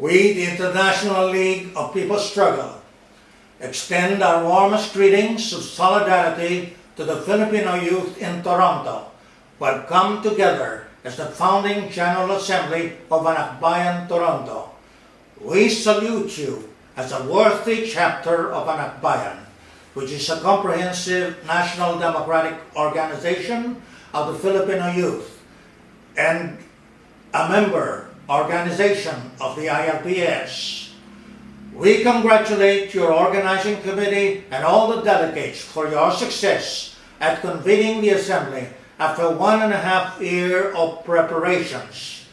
We, the International League of People's Struggle, extend our warmest greetings of solidarity to the Filipino youth in Toronto who have come together as the founding General Assembly of Anakbayan Toronto. We salute you as a worthy chapter of Anakbayan, which is a comprehensive national democratic organization of the Filipino youth and a member organization of the ILPS. We congratulate your organizing committee and all the delegates for your success at convening the assembly after one and a half year of preparations.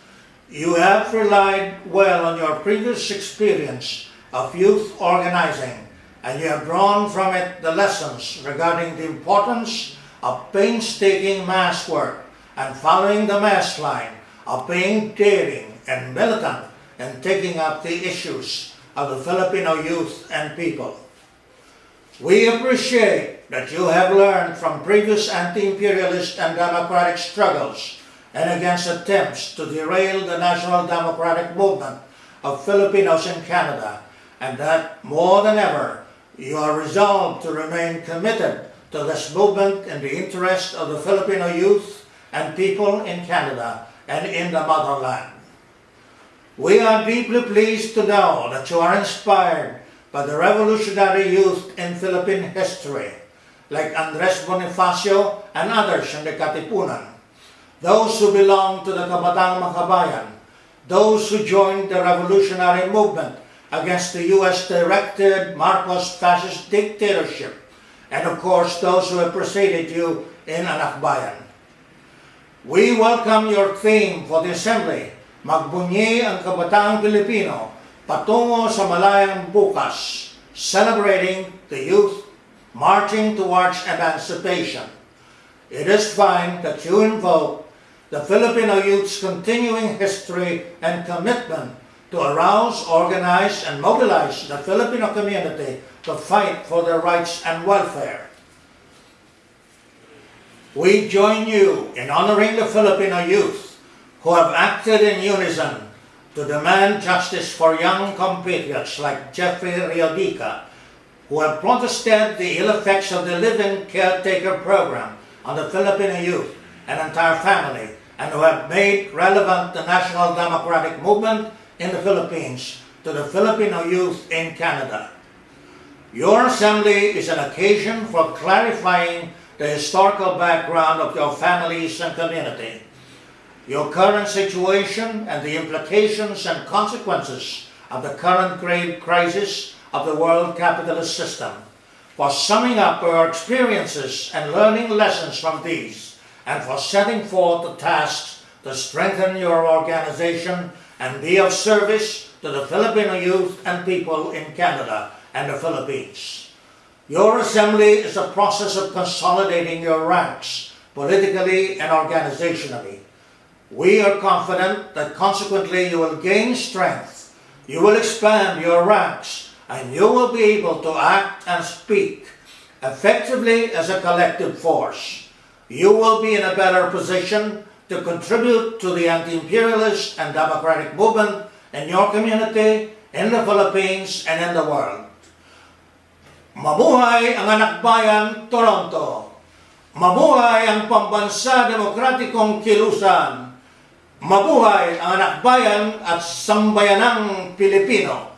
You have relied well on your previous experience of youth organizing and you have drawn from it the lessons regarding the importance of painstaking mass work and following the mass line of being daring and militant in taking up the issues of the Filipino youth and people. We appreciate that you have learned from previous anti-imperialist and democratic struggles and against attempts to derail the national democratic movement of Filipinos in Canada and that more than ever you are resolved to remain committed to this movement in the interest of the Filipino youth and people in Canada and in the motherland. We are deeply pleased to know that you are inspired by the revolutionary youth in Philippine history, like Andres Bonifacio and others in the Katipunan, those who belong to the Kabataan Makabayan, those who joined the revolutionary movement against the U.S.-directed Marcos fascist dictatorship, and of course those who have preceded you in Anakbayan. We welcome your theme for the Assembly, Magbunyi ang Kabataang Pilipino patungo sa malayang bukas, celebrating the youth marching towards emancipation. It is fine that you invoke the Filipino youth's continuing history and commitment to arouse, organize, and mobilize the Filipino community to fight for their rights and welfare. We join you in honoring the Filipino youth who have acted in unison to demand justice for young compatriots like Jeffrey Reodica, who have protested the ill effects of the living caretaker program on the Filipino youth and entire family, and who have made relevant the national democratic movement in the Philippines to the Filipino youth in Canada. Your assembly is an occasion for clarifying the historical background of your families and community your current situation and the implications and consequences of the current grave crisis of the world capitalist system, for summing up our experiences and learning lessons from these, and for setting forth the tasks to strengthen your organization and be of service to the Filipino youth and people in Canada and the Philippines. Your assembly is a process of consolidating your ranks, politically and organizationally, we are confident that consequently you will gain strength, you will expand your ranks, and you will be able to act and speak effectively as a collective force. You will be in a better position to contribute to the anti-imperialist and democratic movement in your community, in the Philippines, and in the world. Mabuhay ang Anakbayan Toronto! Mabuhay ang pambansa demokratikong kilusan! Mabuhay ang anak bayan at sambayanang Pilipino!